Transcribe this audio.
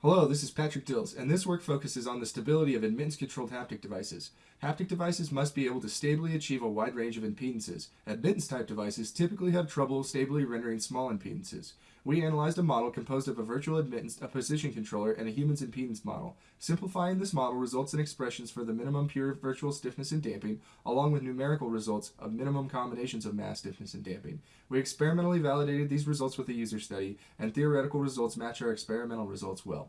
Hello, this is Patrick Dills, and this work focuses on the stability of admittance-controlled haptic devices. Haptic devices must be able to stably achieve a wide range of impedances. Admittance-type devices typically have trouble stably rendering small impedances. We analyzed a model composed of a virtual admittance, a position controller, and a human's impedance model. Simplifying this model results in expressions for the minimum pure virtual stiffness and damping, along with numerical results of minimum combinations of mass stiffness and damping. We experimentally validated these results with a user study, and theoretical results match our experimental results well.